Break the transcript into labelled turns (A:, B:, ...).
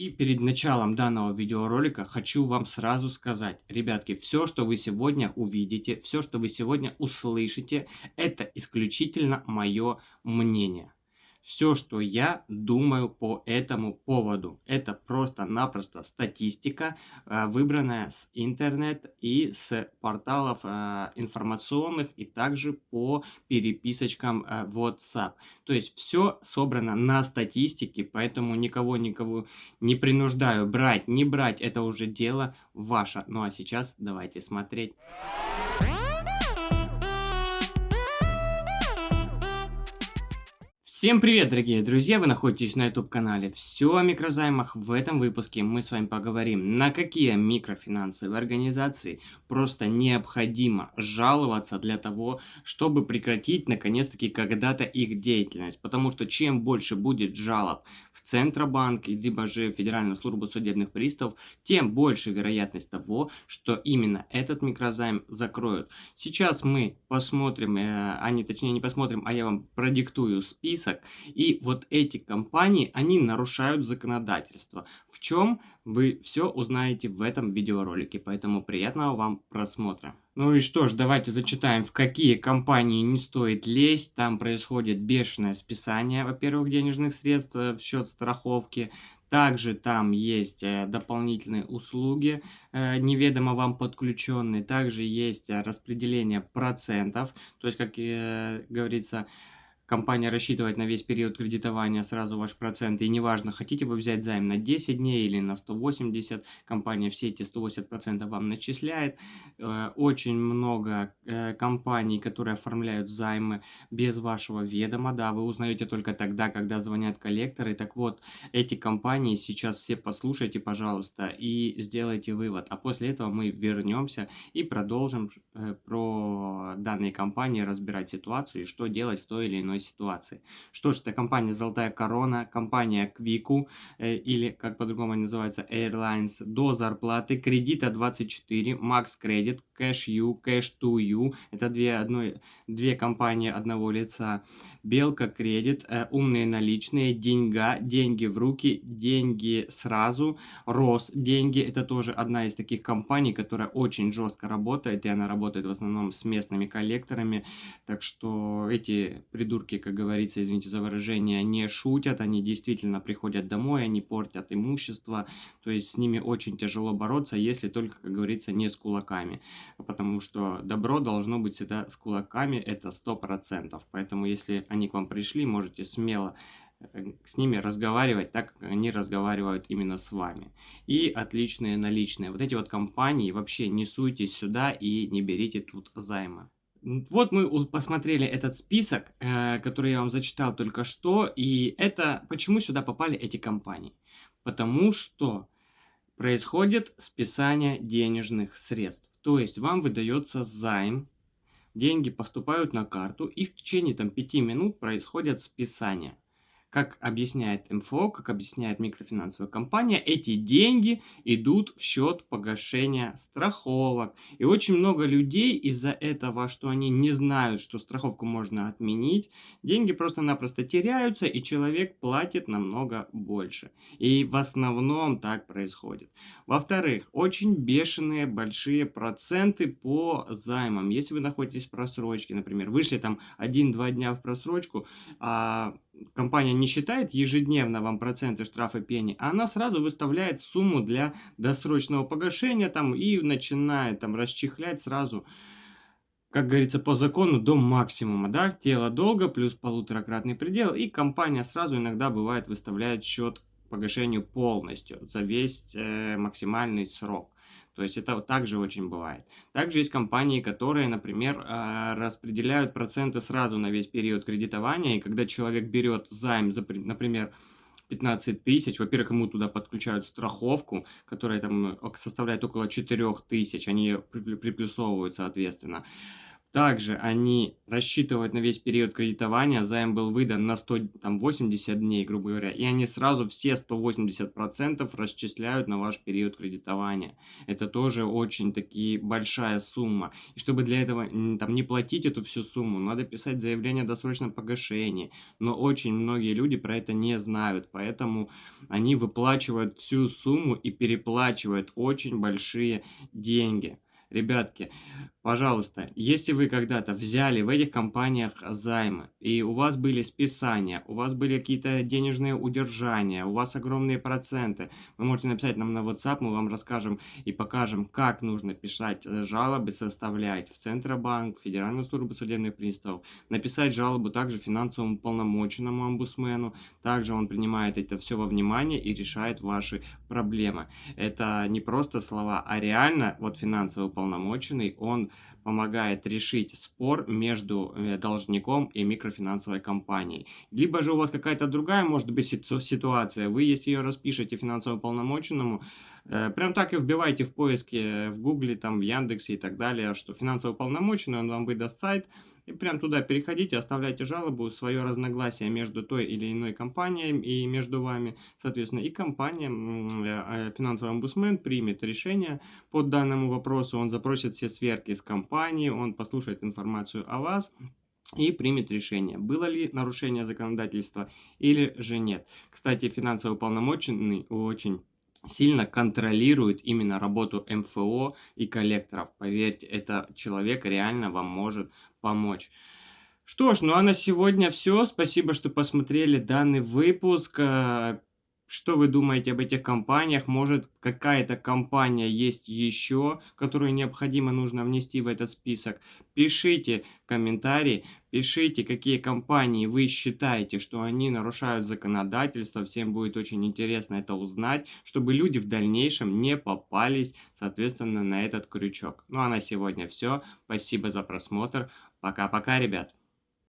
A: И перед началом данного видеоролика хочу вам сразу сказать, ребятки, все, что вы сегодня увидите, все, что вы сегодня услышите, это исключительно мое мнение все, что я думаю по этому поводу. Это просто-напросто статистика, э, выбранная с интернет и с порталов э, информационных и также по переписочкам э, WhatsApp. То есть все собрано на статистике, поэтому никого никого не принуждаю брать, не брать, это уже дело ваше. Ну а сейчас давайте смотреть. Всем привет, дорогие друзья! Вы находитесь на YouTube-канале «Все о микрозаймах». В этом выпуске мы с вами поговорим, на какие микрофинансовые организации просто необходимо жаловаться для того, чтобы прекратить, наконец-таки, когда-то их деятельность. Потому что чем больше будет жалоб в Центробанк, либо же Федеральную службу судебных приставов, тем больше вероятность того, что именно этот микрозайм закроют. Сейчас мы посмотрим, э, а не точнее не посмотрим, а я вам продиктую список список. И вот эти компании, они нарушают законодательство. В чем вы все узнаете в этом видеоролике. Поэтому приятного вам просмотра. Ну и что ж, давайте зачитаем, в какие компании не стоит лезть. Там происходит бешеное списание, во-первых, денежных средств в счет страховки. Также там есть э, дополнительные услуги, э, неведомо вам подключенные. Также есть э, распределение процентов. То есть, как говорится, компания рассчитывает на весь период кредитования сразу ваш процент, и неважно, хотите вы взять займ на 10 дней или на 180, компания все эти 180% вам начисляет. Э, очень много э, компаний, которые оформляют займы без вашего ведома, да, вы узнаете только тогда, когда звонят коллекторы. Так вот, эти компании сейчас все послушайте, пожалуйста, и сделайте вывод. А после этого мы вернемся и продолжим э, про данные компании разбирать ситуацию и что делать в той или иной ситуации. Что ж, это компания «Золотая корона», компания «Квику» э, или, как по-другому называется, Airlines, до зарплаты, кредита 24, Max Credit, Cash U, Cash to You, это две, одной, две компании одного лица, Белка Кредит, э, умные наличные, Деньга, деньги в руки, деньги сразу, Рос деньги, это тоже одна из таких компаний, которая очень жестко работает, и она работает в основном с местными коллекторами, так что эти придурки, как говорится, извините за выражение, не шутят, они действительно приходят домой, они портят имущество, то есть с ними очень тяжело бороться, если только, как говорится, не с кулаками, потому что добро должно быть всегда с кулаками, это 100%, поэтому если они к вам пришли, можете смело э, с ними разговаривать так, как они разговаривают именно с вами. И отличные наличные. Вот эти вот компании вообще не суйтесь сюда и не берите тут займы. Вот мы посмотрели этот список, э, который я вам зачитал только что, и это почему сюда попали эти компании? Потому что происходит списание денежных средств. То есть вам выдается займ деньги поступают на карту и в течение там 5 минут происходят списания. Как объясняет МФО, как объясняет микрофинансовая компания, эти деньги идут в счет погашения страховок. И очень много людей из-за этого, что они не знают, что страховку можно отменить, деньги просто-напросто теряются, и человек платит намного больше. И в основном так происходит. Во-вторых, очень бешеные большие проценты по займам. Если вы находитесь в просрочке, например, вышли там 1-2 дня в просрочку, а компания не считает ежедневно вам проценты штрафа пени, а она сразу выставляет сумму для досрочного погашения там и начинает там расчехлять сразу, как говорится, по закону до максимума, да, тело долго плюс полуторакратный предел, и компания сразу иногда бывает выставляет счет погашению полностью за весь э, максимальный срок. То есть это также очень бывает. Также есть компании, которые, например, а, распределяют проценты сразу на весь период кредитования, и когда человек берет займ, например, 15 тысяч, во-первых, ему туда подключают страховку, которая там э, составляет около 4 тысяч, они приплюсовывают, соответственно. Также они рассчитывают на весь период кредитования, займ был выдан на 180 дней, грубо говоря, и они сразу все 180% расчисляют на ваш период кредитования. Это тоже очень таки большая сумма. И чтобы для этого там не платить эту всю сумму, надо писать заявление о досрочном погашении. Но очень многие люди про это не знают, поэтому они выплачивают всю сумму и переплачивают очень большие деньги. Ребятки, пожалуйста, если вы когда-то взяли в этих компаниях займы, и у вас были списания, у вас были какие-то денежные удержания, у вас огромные проценты, вы можете написать нам на WhatsApp, мы вам расскажем и покажем, как нужно писать э, жалобы, составлять в Центробанк, в Федеральную службу судебных приставов, написать жалобу также финансовому полномоченному омбудсмену, также он принимает это все во внимание и решает ваши проблемы. Это не просто слова, а реально вот финансовый уполномоченный, он помогает решить спор между э, должником и микрофинансовой компанией. Либо же у вас какая-то другая может быть ситуация, вы если ее распишете финансовому полномоченному, э, прям так и вбивайте в поиске в гугле, там в Яндексе и так далее, что финансовый полномоченный, он вам выдаст сайт, и прям туда переходите, оставляйте жалобу, свое разногласие между той или иной компанией и между вами, соответственно, и компания, э, э, финансовый омбудсмен примет решение по данному вопросу, он запросит все сверки с компании, он послушает информацию о вас, и примет решение, было ли нарушение законодательства или же нет. Кстати, финансово полномоченный очень сильно контролирует именно работу МФО и коллекторов. Поверьте, это человек реально вам может помочь. Что ж, ну а на сегодня все. Спасибо, что посмотрели данный выпуск. Что вы думаете об этих компаниях? Может, какая-то компания есть еще, которую необходимо нужно внести в этот список? Пишите комментарии, пишите, какие компании вы считаете, что они нарушают законодательство. Всем будет очень интересно это узнать, чтобы люди в дальнейшем не попались, соответственно, на этот крючок. Ну а на сегодня все. Спасибо за просмотр. Пока-пока, ребят.